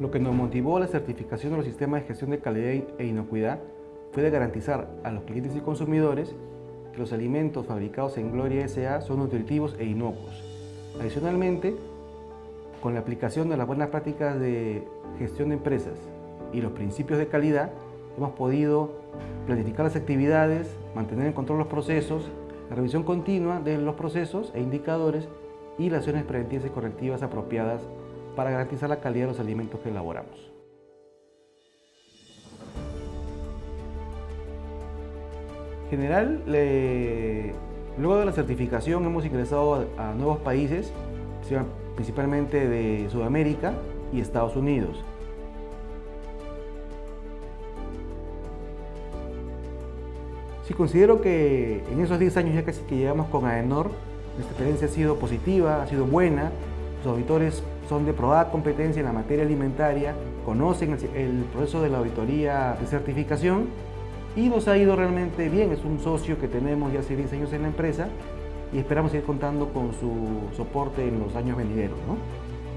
Lo que nos motivó a la certificación de los sistemas de gestión de calidad e inocuidad fue de garantizar a los clientes y consumidores que los alimentos fabricados en Gloria S.A. son nutritivos e inocuos. Adicionalmente, con la aplicación de las buenas prácticas de gestión de empresas y los principios de calidad, hemos podido planificar las actividades, mantener en control los procesos, la revisión continua de los procesos e indicadores y las acciones preventivas y correctivas apropiadas para garantizar la calidad de los alimentos que elaboramos. En general, luego de la certificación hemos ingresado a, nuevos países, principalmente de Sudamérica y Estados Unidos. Sí, considero que en esos 10 años ya casi que llevamos con AENOR, nuestra experiencia ha sido positiva, ha sido buena, los auditores son de probada competencia en la materia alimentaria, conocen el, proceso de la auditoría de certificación y nos ha ido realmente bien. Es un socio que tenemos ya hace 10 años en la empresa y esperamos seguir contando con su soporte en los años venideros. ¿no?